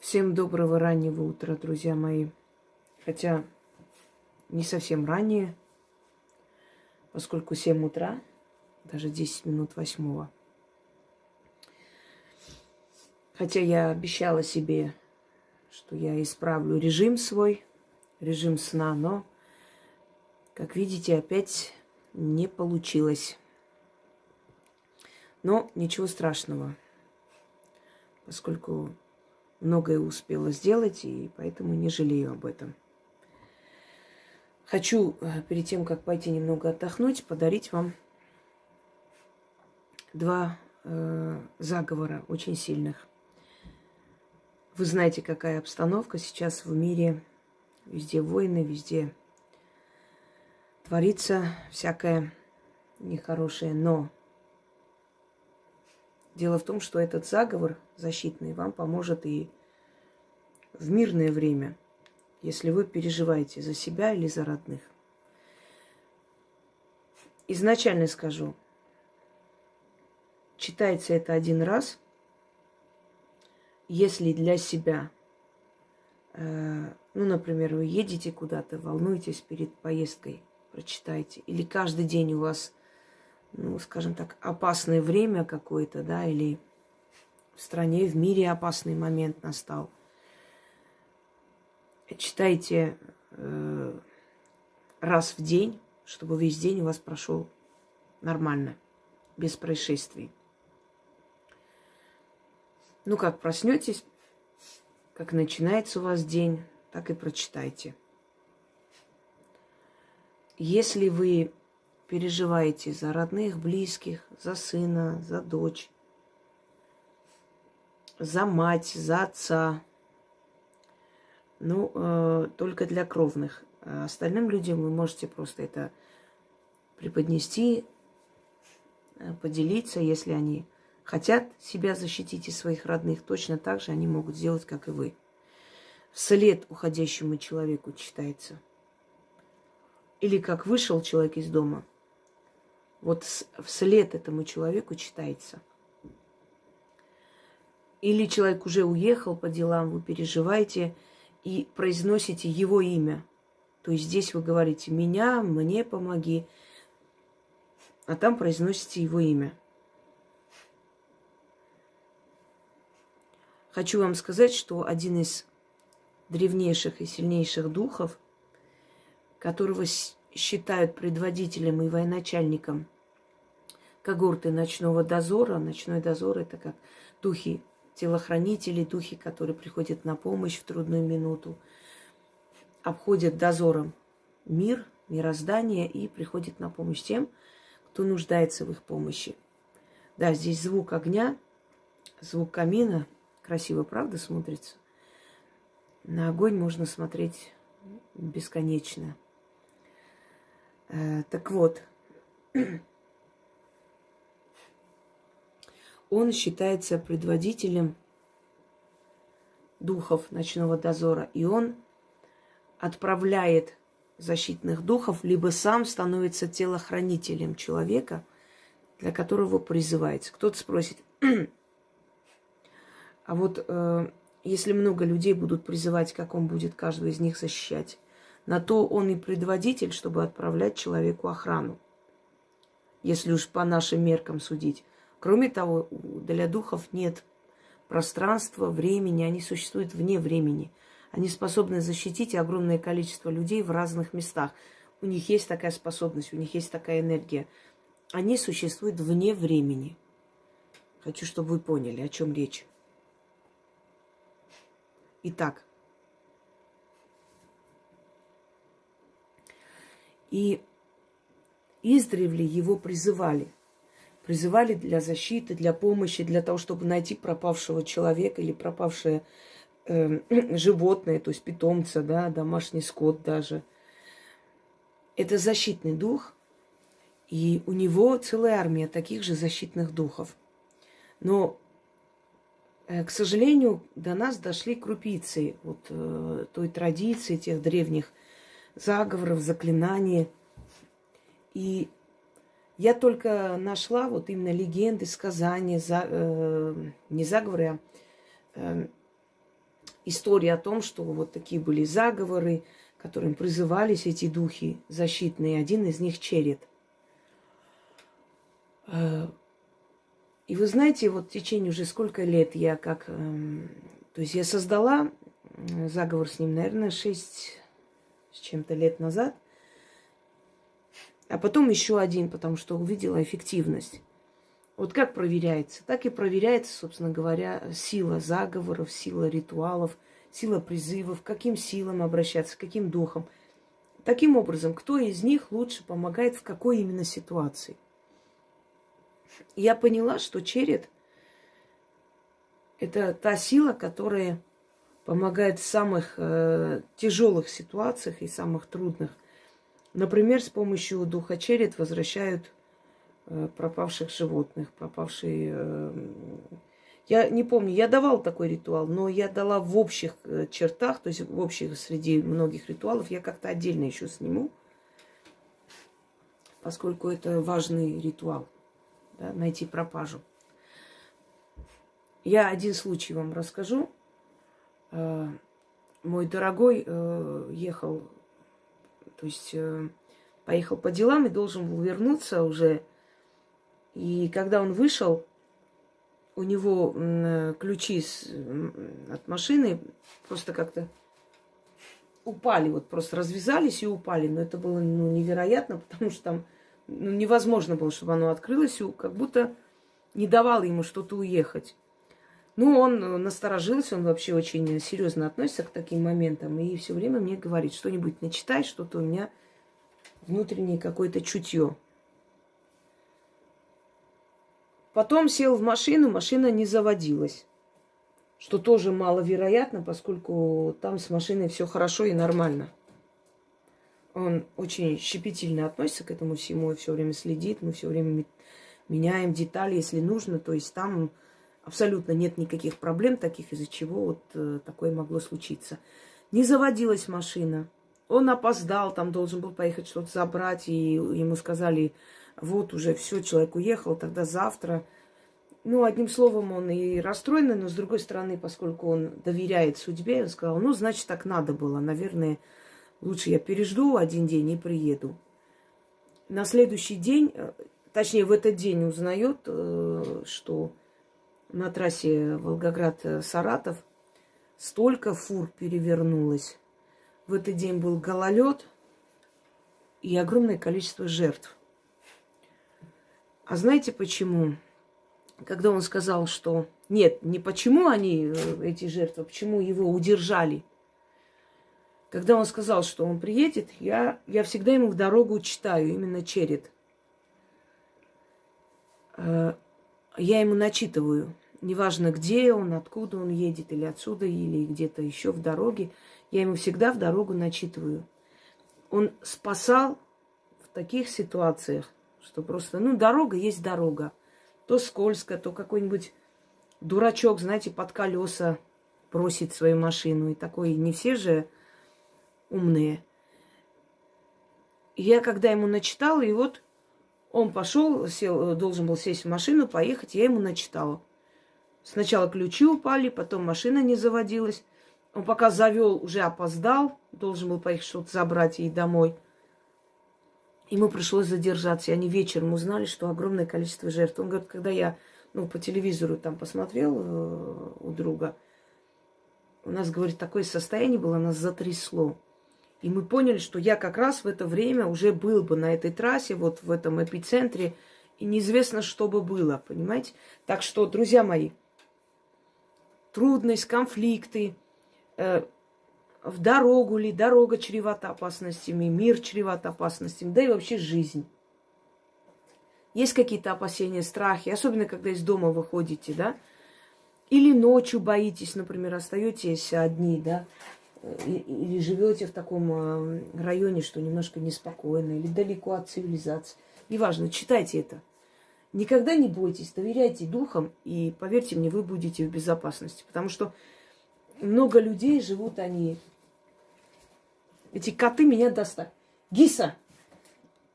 Всем доброго раннего утра, друзья мои. Хотя не совсем раннее, поскольку 7 утра, даже 10 минут восьмого. Хотя я обещала себе, что я исправлю режим свой, режим сна, но, как видите, опять не получилось. Но ничего страшного, поскольку многое успела сделать, и поэтому не жалею об этом. Хочу э, перед тем, как пойти немного отдохнуть, подарить вам два э, заговора очень сильных. Вы знаете, какая обстановка сейчас в мире. Везде войны, везде творится всякое нехорошее. Но дело в том, что этот заговор защитный вам поможет и в мирное время, если вы переживаете за себя или за родных. Изначально скажу, читается это один раз, если для себя, э, ну, например, вы едете куда-то, волнуетесь перед поездкой, прочитайте, или каждый день у вас, ну, скажем так, опасное время какое-то, да, или в стране, в мире опасный момент настал – читайте э, раз в день, чтобы весь день у вас прошел нормально, без происшествий. Ну, как проснетесь, как начинается у вас день, так и прочитайте. Если вы переживаете за родных, близких, за сына, за дочь, за мать, за отца, ну, э, только для кровных. А остальным людям вы можете просто это преподнести, э, поделиться, если они хотят себя защитить и своих родных, точно так же они могут сделать, как и вы. Вслед уходящему человеку читается. Или как вышел человек из дома, вот вслед этому человеку читается. Или человек уже уехал по делам, вы переживаете – и произносите его имя. То есть здесь вы говорите «меня», «мне помоги», а там произносите его имя. Хочу вам сказать, что один из древнейших и сильнейших духов, которого считают предводителем и военачальником когорты ночного дозора. Ночной дозор – это как духи телохранители, духи, которые приходят на помощь в трудную минуту, обходят дозором мир, мироздание и приходят на помощь тем, кто нуждается в их помощи. Да, здесь звук огня, звук камина. Красиво, правда, смотрится? На огонь можно смотреть бесконечно. Э, так вот, он считается предводителем духов ночного дозора, и он отправляет защитных духов, либо сам становится телохранителем человека, для которого призывается. Кто-то спросит, а вот э, если много людей будут призывать, как он будет каждого из них защищать? На то он и предводитель, чтобы отправлять человеку охрану. Если уж по нашим меркам судить. Кроме того, для духов нет пространства, времени, они существуют вне времени. Они способны защитить огромное количество людей в разных местах. У них есть такая способность, у них есть такая энергия. Они существуют вне времени. Хочу, чтобы вы поняли, о чем речь. Итак, и издревле его призывали – призывали для защиты, для помощи, для того, чтобы найти пропавшего человека или пропавшее э, животное, то есть питомца, да, домашний скот даже. Это защитный дух, и у него целая армия таких же защитных духов. Но, э, к сожалению, до нас дошли крупицы вот э, той традиции, тех древних заговоров, заклинаний. И я только нашла вот именно легенды, сказания, за, э, не заговоры, а э, истории о том, что вот такие были заговоры, которым призывались эти духи защитные. Один из них черед. Э, и вы знаете, вот в течение уже сколько лет я как... Эм, то есть я создала заговор с ним, наверное, шесть с чем-то лет назад. А потом еще один, потому что увидела эффективность. Вот как проверяется? Так и проверяется, собственно говоря, сила заговоров, сила ритуалов, сила призывов, каким силам обращаться, каким духам. Таким образом, кто из них лучше помогает в какой именно ситуации. Я поняла, что черед – это та сила, которая помогает в самых э, тяжелых ситуациях и самых трудных. Например, с помощью духа черед возвращают э, пропавших животных, пропавшие... Э, я не помню, я давал такой ритуал, но я дала в общих э, чертах, то есть в общих среди многих ритуалов, я как-то отдельно еще сниму, поскольку это важный ритуал, да, найти пропажу. Я один случай вам расскажу. Э, мой дорогой э, ехал, то есть э, поехал по делам и должен был вернуться уже. И когда он вышел, у него ключи от машины просто как-то упали, вот просто развязались и упали. Но это было ну, невероятно, потому что там ну, невозможно было, чтобы оно открылось, и как будто не давало ему что-то уехать. Ну, он э, насторожился, он вообще очень серьезно относится к таким моментам. И все время мне говорит, что-нибудь начитай, что-то у меня внутреннее какое-то чутье. Потом сел в машину, машина не заводилась. Что тоже маловероятно, поскольку там с машиной все хорошо и нормально. Он очень щепетильно относится к этому всему все время следит. Мы все время меняем детали, если нужно. То есть там Абсолютно нет никаких проблем таких, из-за чего вот э, такое могло случиться. Не заводилась машина. Он опоздал, там должен был поехать что-то забрать, и ему сказали, вот уже все, человек уехал, тогда завтра. Ну, одним словом, он и расстроенный, но с другой стороны, поскольку он доверяет судьбе, он сказал, ну, значит, так надо было. Наверное, лучше я пережду один день и приеду. На следующий день, э, точнее, в этот день узнает, э, что на трассе Волгоград-Саратов столько фур перевернулось. В этот день был гололед и огромное количество жертв. А знаете почему? Когда он сказал, что нет, не почему они, э, эти жертвы, почему его удержали. Когда он сказал, что он приедет, я, я всегда ему в дорогу читаю, именно черед. Я ему начитываю неважно где он, откуда он едет, или отсюда, или где-то еще в дороге, я ему всегда в дорогу начитываю. Он спасал в таких ситуациях, что просто, ну, дорога есть дорога. То скользко, то какой-нибудь дурачок, знаете, под колеса бросит свою машину. И такой, не все же умные. Я когда ему начитала, и вот он пошел, сел, должен был сесть в машину, поехать, я ему начитала. Сначала ключи упали, потом машина не заводилась. Он пока завел, уже опоздал, должен был поехать что-то забрать ей домой. Ему пришлось задержаться, и они вечером узнали, что огромное количество жертв. Он говорит, когда я ну, по телевизору там посмотрел э, у друга, у нас, говорит, такое состояние было, нас затрясло. И мы поняли, что я как раз в это время уже был бы на этой трассе, вот в этом эпицентре, и неизвестно, что бы было, понимаете? Так что, друзья мои, трудность, конфликты, э, в дорогу ли, дорога чревата опасностями, мир чреват опасностями, да и вообще жизнь. Есть какие-то опасения, страхи, особенно когда из дома выходите, да? Или ночью боитесь, например, остаетесь одни, да? Или живете в таком э, районе, что немножко неспокойно, или далеко от цивилизации. Неважно, читайте это. Никогда не бойтесь, доверяйте духам, и поверьте мне, вы будете в безопасности. Потому что много людей живут они. Эти коты меня достали. Гиса!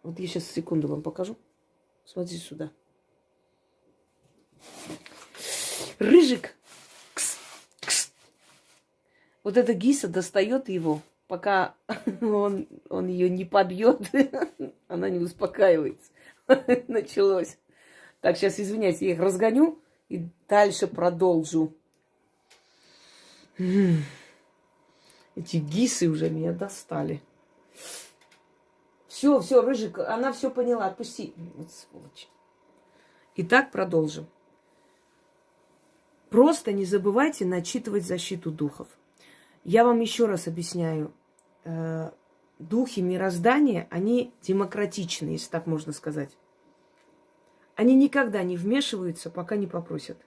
Вот я сейчас секунду вам покажу. Смотрите сюда. Рыжик. Вот эта Гиса достает его, пока он, он ее не побьет, она не успокаивается. Началось. Так, сейчас, извиняюсь, я их разгоню и дальше продолжу. Эти гисы уже меня достали. Все, все, Рыжик, она все поняла, отпусти. Вот сволочь. Итак, продолжим. Просто не забывайте начитывать защиту духов. Я вам еще раз объясняю. Э, духи мироздания, они демократичны, если так можно сказать. Они никогда не вмешиваются, пока не попросят.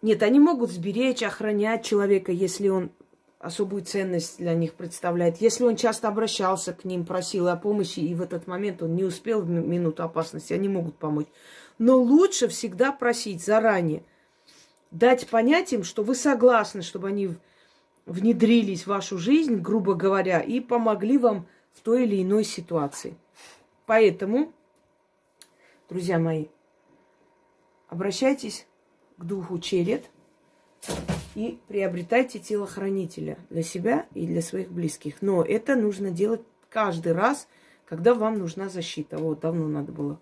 Нет, они могут сберечь, охранять человека, если он особую ценность для них представляет. Если он часто обращался к ним, просил о помощи, и в этот момент он не успел в минуту опасности, они могут помочь. Но лучше всегда просить заранее, дать понять им, что вы согласны, чтобы они внедрились в вашу жизнь, грубо говоря, и помогли вам в той или иной ситуации. Поэтому, друзья мои, обращайтесь к духу черед и приобретайте телохранителя для себя и для своих близких. Но это нужно делать каждый раз, когда вам нужна защита. Вот, давно надо было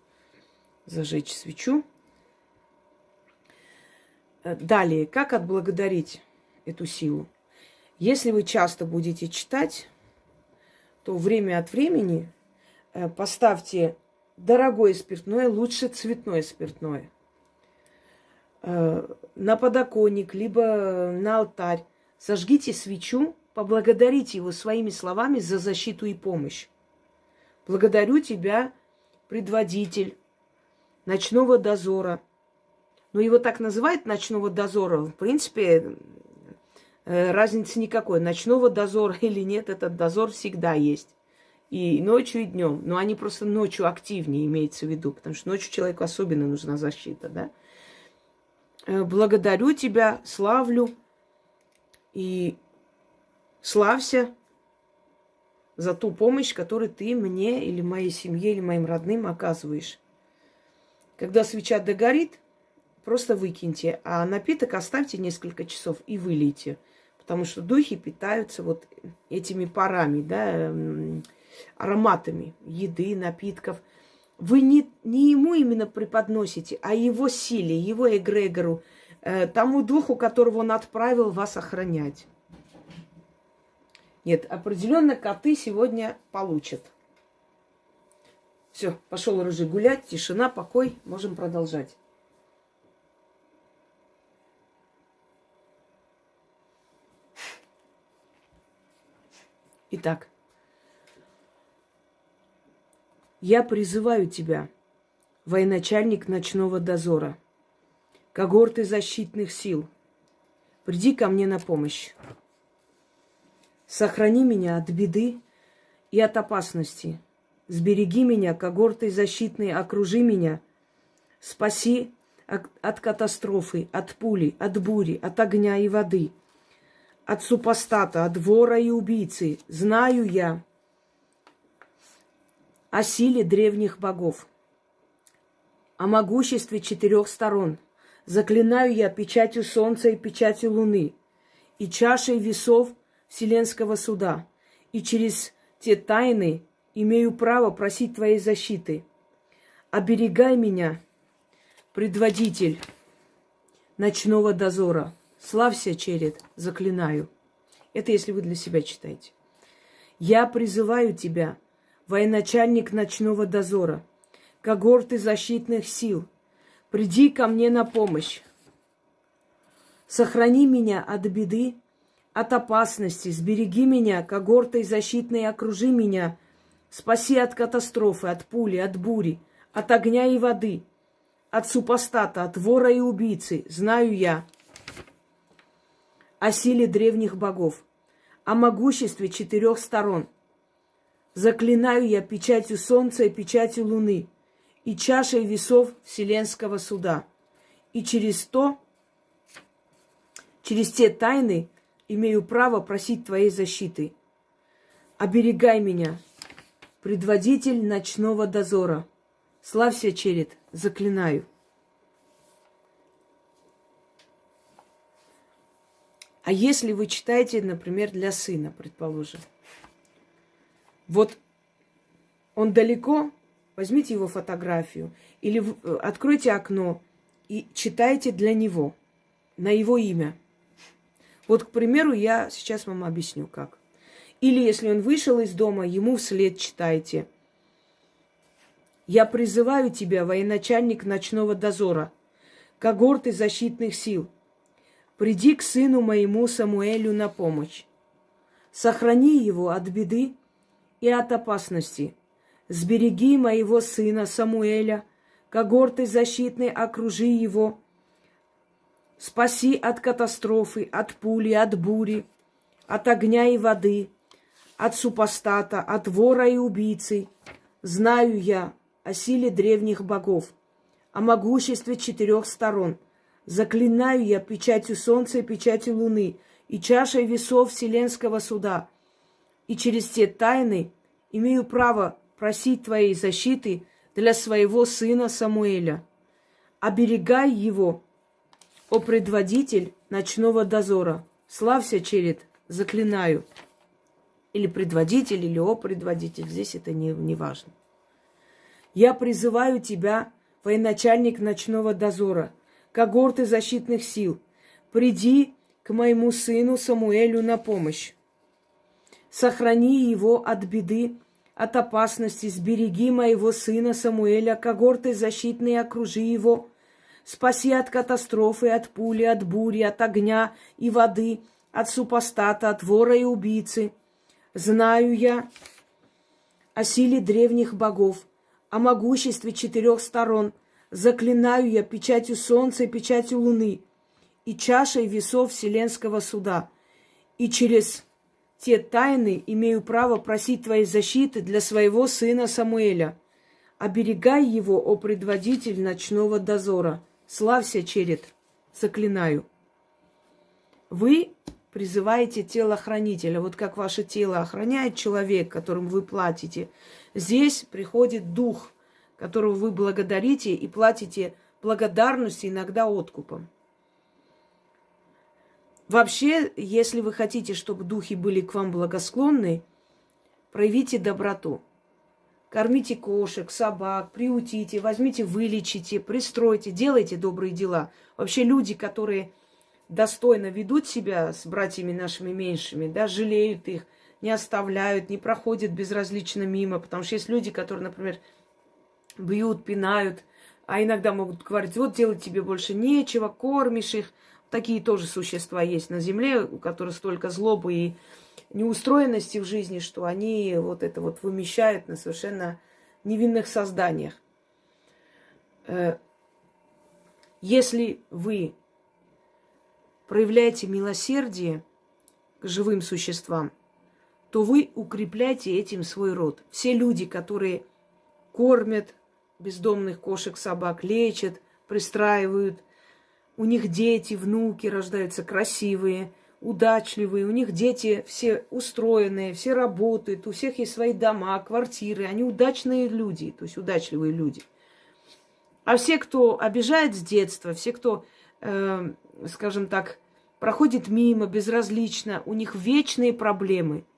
зажечь свечу. Э, далее, как отблагодарить эту силу? Если вы часто будете читать, то время от времени э, поставьте дорогое спиртное, лучше цветное спиртное – Э, на подоконник, либо на алтарь. Зажгите свечу, поблагодарите его своими словами за защиту и помощь. Благодарю тебя, предводитель ночного дозора. Но его так называют ночного дозора. В принципе, э, разницы никакой. Ночного дозора или нет, этот дозор всегда есть. И ночью, и днем. Но они просто ночью активнее имеется в виду, потому что ночью человеку особенно нужна защита, да. Э, благодарю тебя, славлю и славься за ту помощь, которую ты мне или моей семье, или моим родным оказываешь. Когда свеча догорит, просто выкиньте, а напиток оставьте несколько часов и вылейте. Потому что духи питаются вот этими парами, да, ароматами еды, напитков – вы не, не ему именно преподносите, а его силе, его эгрегору, э, тому духу, которого он отправил вас охранять. Нет, определенно коты сегодня получат. Все, пошел рыжий гулять, тишина, покой, можем продолжать. Итак, Я призываю тебя, военачальник ночного дозора, когорты защитных сил, приди ко мне на помощь. Сохрани меня от беды и от опасности. Сбереги меня, когорты защитные, окружи меня. Спаси от катастрофы, от пули, от бури, от огня и воды, от супостата, от вора и убийцы. Знаю я, о силе древних богов, о могуществе четырех сторон. Заклинаю я печатью солнца и печатью луны, и чашей весов Вселенского суда, и через те тайны имею право просить твоей защиты. Оберегай меня, предводитель ночного дозора. Славься, черед, заклинаю. Это если вы для себя читаете. Я призываю тебя – военачальник ночного дозора, когорты защитных сил, приди ко мне на помощь. Сохрани меня от беды, от опасности, сбереги меня, когортой защитной окружи меня, спаси от катастрофы, от пули, от бури, от огня и воды, от супостата, от вора и убийцы, знаю я о силе древних богов, о могуществе четырех сторон – Заклинаю я печатью солнца и печатью луны, и чашей весов вселенского суда. И через то, через те тайны имею право просить твоей защиты. Оберегай меня, предводитель ночного дозора. Славься, черед, заклинаю. А если вы читаете, например, для сына, предположим, вот он далеко, возьмите его фотографию или э, откройте окно и читайте для него, на его имя. Вот, к примеру, я сейчас вам объясню, как. Или если он вышел из дома, ему вслед читайте. Я призываю тебя, военачальник ночного дозора, когорты защитных сил – Приди к сыну моему Самуэлю на помощь. Сохрани его от беды и от опасности. Сбереги моего сына Самуэля, когорты защитной окружи его. Спаси от катастрофы, от пули, от бури, от огня и воды, от супостата, от вора и убийцы. Знаю я о силе древних богов, о могуществе четырех сторон – Заклинаю я печатью солнца и печатью луны, и чашей весов Вселенского суда. И через те тайны имею право просить твоей защиты для своего сына Самуэля. Оберегай его, о предводитель ночного дозора. Славься, черед, заклинаю. Или предводитель, или о предводитель, здесь это не, не важно. Я призываю тебя, военачальник ночного дозора – когорты защитных сил, приди к моему сыну Самуэлю на помощь. Сохрани его от беды, от опасности, сбереги моего сына Самуэля, когорты защитные окружи его, спаси от катастрофы, от пули, от бури, от огня и воды, от супостата, от вора и убийцы. Знаю я о силе древних богов, о могуществе четырех сторон – заклинаю я печатью солнца и печатью луны, и чашей весов вселенского суда, и через те тайны имею право просить твоей защиты для своего сына Самуэля. Оберегай его, о предводитель ночного дозора. Славься, черед, заклинаю. Вы призываете телохранителя. Вот как ваше тело охраняет человек, которым вы платите. Здесь приходит дух – которого вы благодарите и платите благодарностью, иногда откупом. Вообще, если вы хотите, чтобы духи были к вам благосклонны, проявите доброту. Кормите кошек, собак, приутите, возьмите, вылечите, пристройте, делайте добрые дела. Вообще люди, которые достойно ведут себя с братьями нашими меньшими, да, жалеют их, не оставляют, не проходят безразлично мимо. Потому что есть люди, которые, например, бьют, пинают, а иногда могут говорить, вот делать тебе больше нечего, кормишь их. Такие тоже существа есть на земле, у которых столько злобы и неустроенности в жизни, что они вот это вот вымещают на совершенно невинных созданиях. Э, если вы проявляете милосердие к живым существам, то вы укрепляете этим свой род. Все люди, которые кормят, бездомных кошек, собак лечат, пристраивают. У них дети, внуки рождаются красивые, удачливые. У них дети все устроенные, все работают. У всех есть свои дома, квартиры. Они удачные люди, то есть удачливые люди. А все, кто обижает с детства, все, кто, э, скажем так, проходит мимо, безразлично, у них вечные проблемы –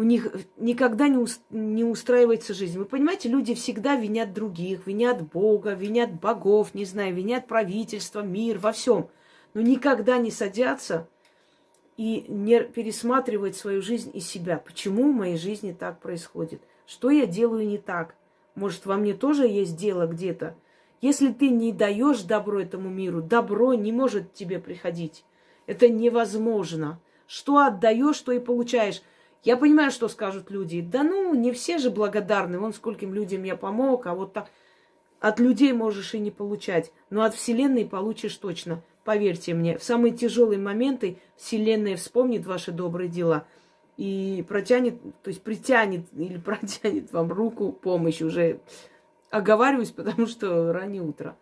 у них никогда не, уст, не устраивается жизнь. Вы понимаете, люди всегда винят других, винят Бога, винят богов, не знаю, винят правительство, мир, во всем. Но никогда не садятся и не пересматривают свою жизнь и себя. Почему в моей жизни так происходит? Что я делаю не так? Может, во мне тоже есть дело где-то? Если ты не даешь добро этому миру, добро не может тебе приходить. Это невозможно. Что отдаешь, что и получаешь. Я понимаю, что скажут люди. Да ну, не все же благодарны. Вон скольким людям я помог, а вот так от людей можешь и не получать. Но от Вселенной получишь точно. Поверьте мне, в самые тяжелые моменты Вселенная вспомнит ваши добрые дела и протянет, то есть притянет или протянет вам руку помощи. Уже оговариваюсь, потому что раннее утро.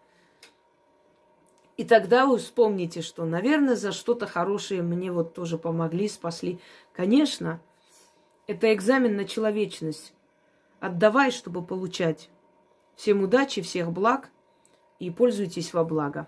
И тогда вы вспомните, что, наверное, за что-то хорошее мне вот тоже помогли, спасли. Конечно, это экзамен на человечность. Отдавай, чтобы получать. Всем удачи, всех благ и пользуйтесь во благо.